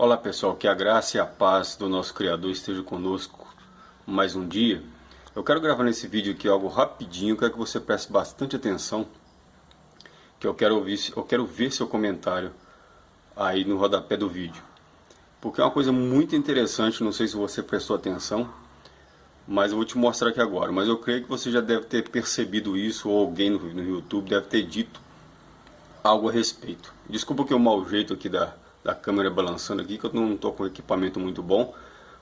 Olá pessoal, que a graça e a paz do nosso Criador esteja conosco mais um dia. Eu quero gravar nesse vídeo aqui algo rapidinho, quero que você preste bastante atenção, que eu quero, ouvir, eu quero ver seu comentário aí no rodapé do vídeo. Porque é uma coisa muito interessante, não sei se você prestou atenção, mas eu vou te mostrar aqui agora. Mas eu creio que você já deve ter percebido isso, ou alguém no, no YouTube deve ter dito algo a respeito. Desculpa que o mau jeito aqui da da câmera balançando aqui, que eu não estou com equipamento muito bom,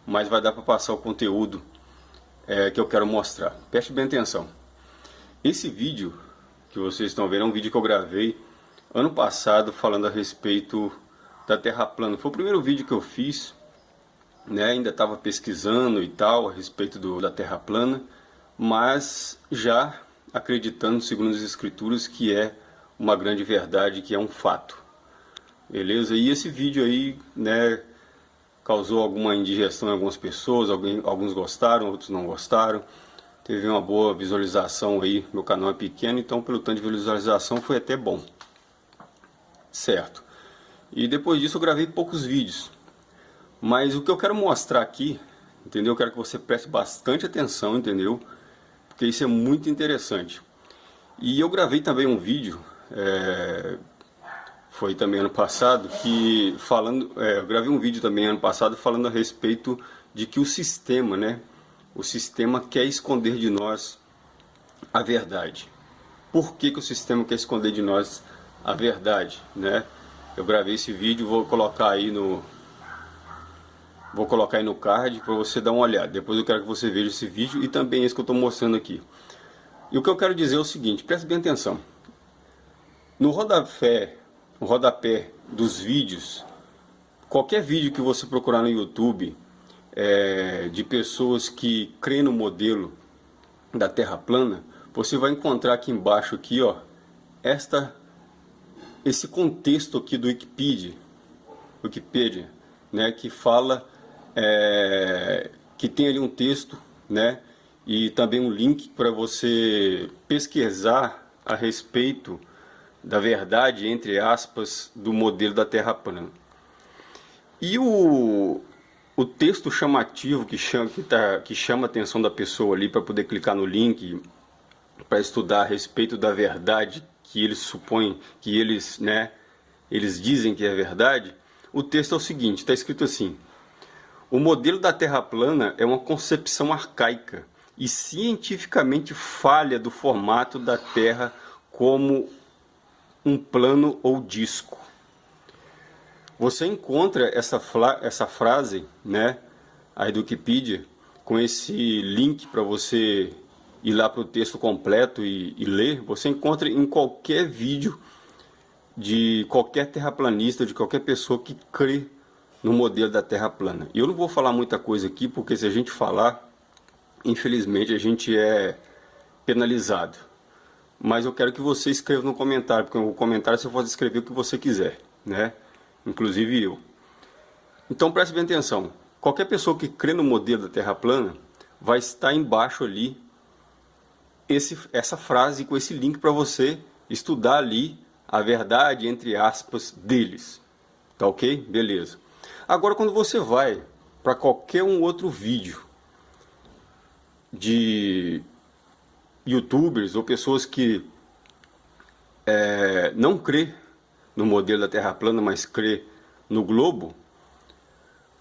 mas vai dar para passar o conteúdo é, que eu quero mostrar. Preste bem atenção. Esse vídeo que vocês estão vendo é um vídeo que eu gravei ano passado falando a respeito da Terra plana. Foi o primeiro vídeo que eu fiz, né? ainda estava pesquisando e tal a respeito do, da Terra plana, mas já acreditando, segundo as escrituras, que é uma grande verdade, que é um fato. Beleza? E esse vídeo aí, né, causou alguma indigestão em algumas pessoas, alguns gostaram, outros não gostaram. Teve uma boa visualização aí, meu canal é pequeno, então pelo tanto de visualização foi até bom. Certo. E depois disso eu gravei poucos vídeos. Mas o que eu quero mostrar aqui, entendeu? Eu quero que você preste bastante atenção, entendeu? Porque isso é muito interessante. E eu gravei também um vídeo, é, foi também ano passado, que falando, é, eu gravei um vídeo também ano passado falando a respeito de que o sistema, né, o sistema quer esconder de nós a verdade. Por que, que o sistema quer esconder de nós a verdade, né? Eu gravei esse vídeo, vou colocar aí no vou colocar aí no card para você dar uma olhada. Depois eu quero que você veja esse vídeo e também esse que eu estou mostrando aqui. E o que eu quero dizer é o seguinte, preste bem atenção. No rodapé o rodapé dos vídeos, qualquer vídeo que você procurar no YouTube é, de pessoas que creem no modelo da Terra plana, você vai encontrar aqui embaixo aqui, ó, esta esse contexto aqui do Wikipedia, Wikipedia, né, que fala é, que tem ali um texto, né, e também um link para você pesquisar a respeito da verdade, entre aspas, do modelo da Terra plana. E o, o texto chamativo que chama, que, tá, que chama a atenção da pessoa ali para poder clicar no link para estudar a respeito da verdade que eles supõem, que eles, né, eles dizem que é verdade, o texto é o seguinte, está escrito assim, o modelo da Terra plana é uma concepção arcaica e cientificamente falha do formato da Terra como um plano ou disco. Você encontra essa, essa frase né, aí do Wikipedia com esse link para você ir lá para o texto completo e, e, ler. Você encontra em qualquer vídeo de qualquer terraplanista, de qualquer pessoa que crê no modelo da Terra plana. Eu não vou falar muita coisa aqui, porque se a gente falar, infelizmente a gente é penalizado mas eu quero que você escreva no comentário, porque o comentário você pode escrever o que você quiser, né? Inclusive eu. Então preste bem atenção. Qualquer pessoa que crê no modelo da Terra plana vai estar embaixo ali esse, essa frase com esse link para você estudar ali a verdade, entre aspas, deles. Tá ok? Beleza. Agora quando você vai para qualquer um outro vídeo de youtubers ou pessoas que é, não crê no modelo da Terra plana, mas crê no globo,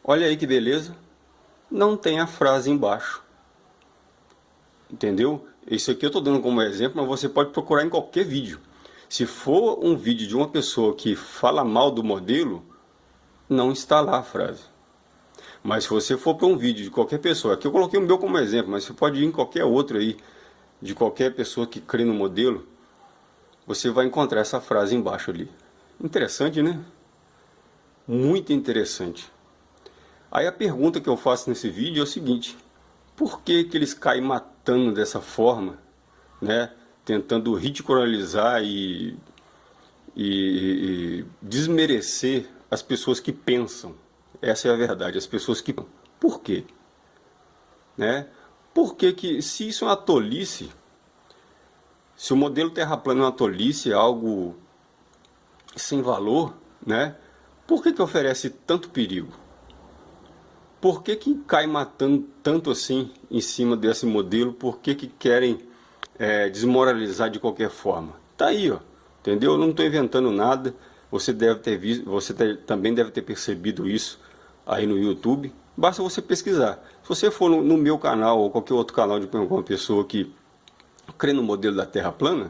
olha aí que beleza, não tem a frase embaixo. Entendeu? Isso aqui eu estou dando como exemplo, mas você pode procurar em qualquer vídeo. Se for um vídeo de uma pessoa que fala mal do modelo, não está lá a frase. Mas se você for para um vídeo de qualquer pessoa, aqui eu coloquei o meu como exemplo, mas você pode ir em qualquer outro aí, de qualquer pessoa que crê no modelo, você vai encontrar essa frase embaixo ali. Interessante, né? Muito interessante. Aí a pergunta que eu faço nesse vídeo é o seguinte, por que, que eles caem matando dessa forma, né? tentando ridicularizar e, e, e desmerecer as pessoas que pensam? Essa é a verdade, as pessoas que... Por quê? Né? Por que que, se isso é uma tolice, se o modelo terra plana é uma tolice, é algo sem valor, né? Por que, que oferece tanto perigo? Por que, que cai matando tanto assim em cima desse modelo? Por que, que querem é, desmoralizar de qualquer forma? Tá aí, ó, entendeu? Eu não estou inventando nada. Você deve ter visto, você também deve ter percebido isso aí no YouTube. Basta você pesquisar. Se você for no, no meu canal ou qualquer outro canal de alguma pessoa que crê no modelo da Terra plana,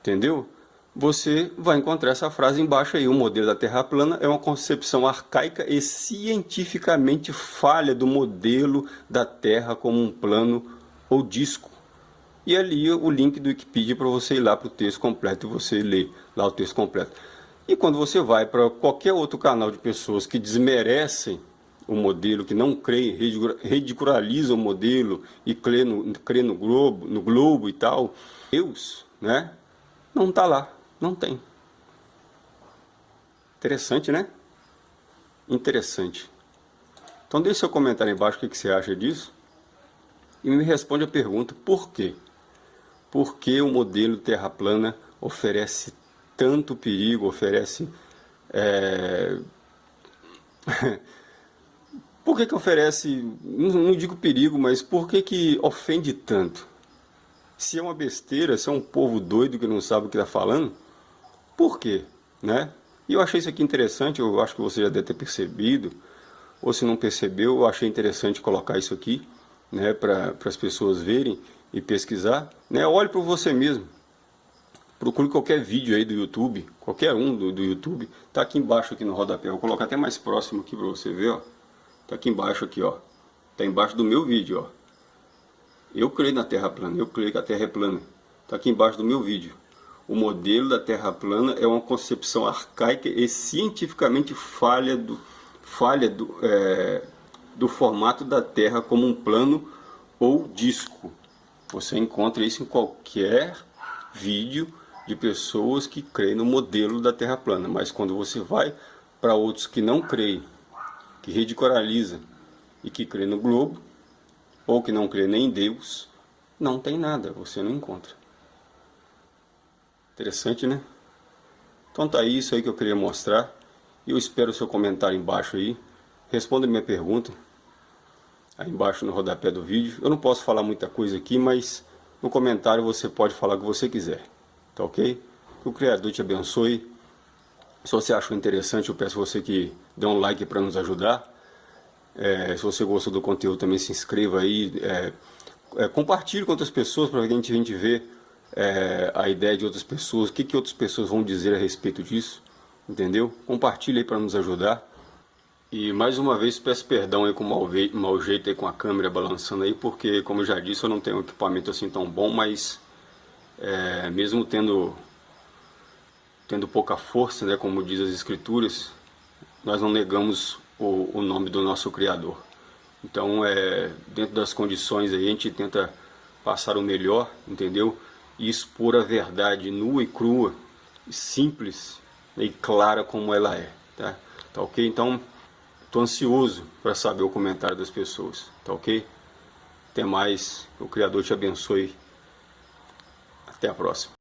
entendeu? Você vai encontrar essa frase embaixo aí, o modelo da Terra plana é uma concepção arcaica e cientificamente falha do modelo da Terra como um plano ou disco. E ali o link do Wikipedia para você ir lá para o texto completo e você ler lá o texto completo. E quando você vai para qualquer outro canal de pessoas que desmerecem o modelo, que não creem, ridiculariza o modelo e crê no, crê no, globo, no globo e tal, Deus, né? Não está lá, não tem. Interessante, né? Interessante. Então deixe seu comentário embaixo o que, que você acha disso e me responde a pergunta, por quê? Por que o modelo terra plana oferece tanto perigo, oferece... É... Por que que oferece, não digo perigo, mas por que que ofende tanto? Se é uma besteira, se é um povo doido que não sabe o que está falando, por quê? Né? E eu achei isso aqui interessante, eu acho que você já deve ter percebido, ou se não percebeu, eu achei interessante colocar isso aqui, né, para as pessoas verem e pesquisar. Né? Olhe para você mesmo, procure qualquer vídeo aí do YouTube, qualquer um do, do YouTube, tá aqui embaixo aqui no rodapé, vou colocar até mais próximo aqui para você ver, ó. Tá aqui embaixo aqui, ó. Tá embaixo do meu vídeo, ó. Eu creio na Terra plana, eu creio que a Terra é plana. Tá aqui embaixo do meu vídeo. O modelo da Terra plana é uma concepção arcaica e cientificamente falha do, falha do, é, do formato da Terra como um plano ou disco. Você encontra isso em qualquer vídeo de pessoas que creem no modelo da Terra plana. Mas quando você vai para outros que não creem que ridiculariza e que crê no globo, ou que não crê nem em Deus, não tem nada, você não encontra. Interessante, né? Então tá aí, isso aí que eu queria mostrar. Eu espero o seu comentário embaixo aí. Responda minha pergunta aí embaixo no rodapé do vídeo. Eu não posso falar muita coisa aqui, mas no comentário você pode falar o que você quiser. Tá ok? Que o Criador te abençoe se você achou interessante, eu peço você que dê um like para nos ajudar. É, se você gostou do conteúdo, também se inscreva aí. É, é, compartilhe com outras pessoas para que a gente, a gente ver é, a ideia de outras pessoas, o que, que outras pessoas vão dizer a respeito disso, entendeu? Compartilhe aí para nos ajudar. E mais uma vez peço perdão aí com o mau, mau jeito aí com a câmera balançando aí, porque como eu já disse, eu não tenho um equipamento assim tão bom, mas é, mesmo tendo tendo pouca força, né, como diz as escrituras, nós não negamos o, o nome do nosso Criador. Então, é, dentro das condições aí, a gente tenta passar o melhor, entendeu? E expor a verdade nua e crua, simples e clara como ela é, tá? Tá ok? Então, estou ansioso para saber o comentário das pessoas, tá ok? Até mais, o Criador te abençoe. Até a próxima.